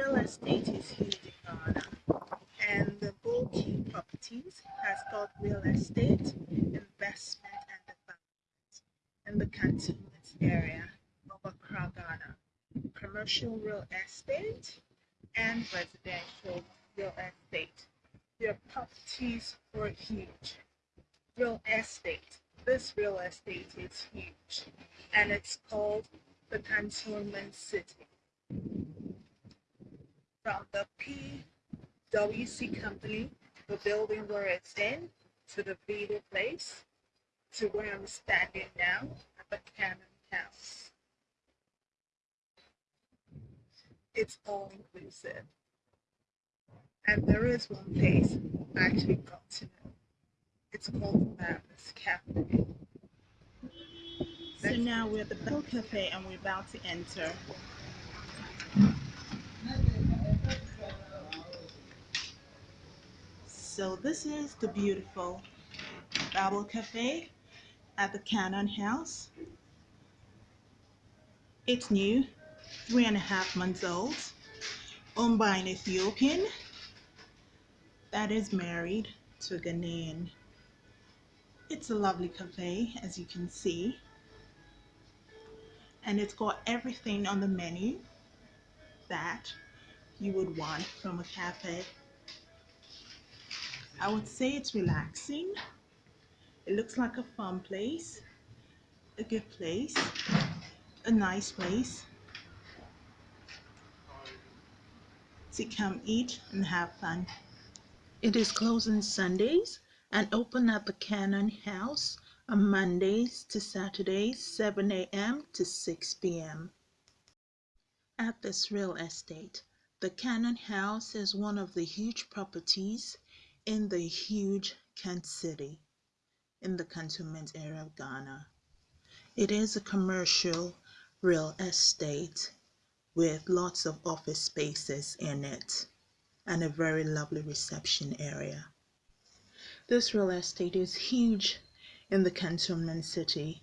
real estate is huge in Ghana, and the Bulky Properties has got real estate, investment, and development in the cantonment area of Accra, Ghana. Commercial real estate and residential real estate. Their properties were huge. Real estate. This real estate is huge, and it's called the Cantonment City from the PwC company, the building where it's in, to the Vita place, to where I'm standing now at the Cannon House. It's all inclusive. And there is one place I actually got to know. It's called Mavis Cafe. So now we're at the Bell Cafe and we're about to enter. So this is the beautiful Babel Cafe at the Cannon House. It's new, three and a half months old, owned by an Ethiopian that is married to a Ghanaian. It's a lovely cafe, as you can see. And it's got everything on the menu that you would want from a cafe. I would say it's relaxing. It looks like a fun place, a good place, a nice place to come eat and have fun. It is closed on Sundays and open at the Cannon House on Mondays to Saturdays, 7 a.m. to 6 p.m. At this real estate, the Cannon House is one of the huge properties in the huge Kent City in the cantonment area of Ghana. It is a commercial real estate with lots of office spaces in it and a very lovely reception area. This real estate is huge in the cantonment city.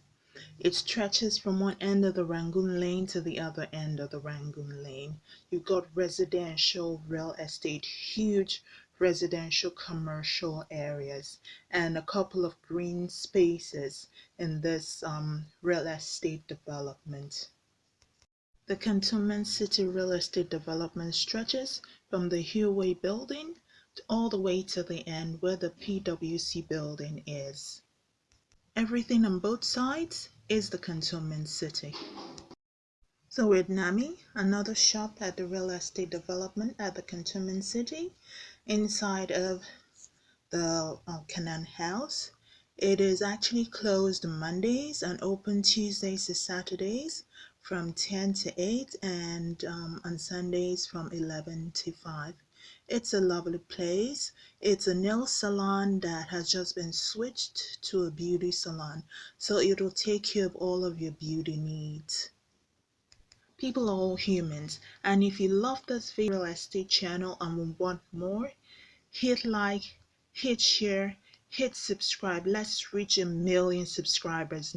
It stretches from one end of the Rangoon Lane to the other end of the Rangoon Lane. You've got residential real estate, huge residential commercial areas, and a couple of green spaces in this um, real estate development. The Cantonment City real estate development stretches from the Huawei building all the way to the end where the PwC building is. Everything on both sides is the Cantonment City. So with Nami, another shop at the real estate development at the Cantonment City, inside of the uh, House. It is actually closed Mondays and open Tuesdays to Saturdays from 10 to 8 and um, on Sundays from 11 to 5. It's a lovely place. It's a nail salon that has just been switched to a beauty salon. So it'll take care of all of your beauty needs. People are all humans. And if you love this real estate channel and want more, hit like, hit share, hit subscribe. Let's reach a million subscribers